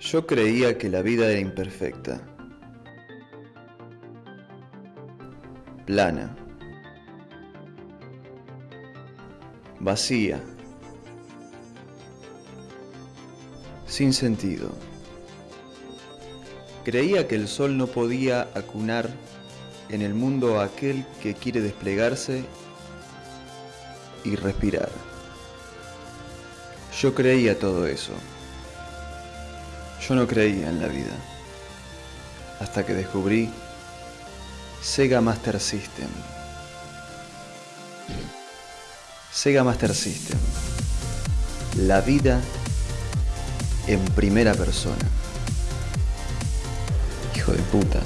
Yo creía que la vida era imperfecta, plana, vacía, sin sentido. Creía que el sol no podía acunar en el mundo a aquel que quiere desplegarse y respirar. Yo creía todo eso. Yo no creía en la vida. Hasta que descubrí Sega Master System. Sega Master System. La vida en primera persona. Hijo de puta.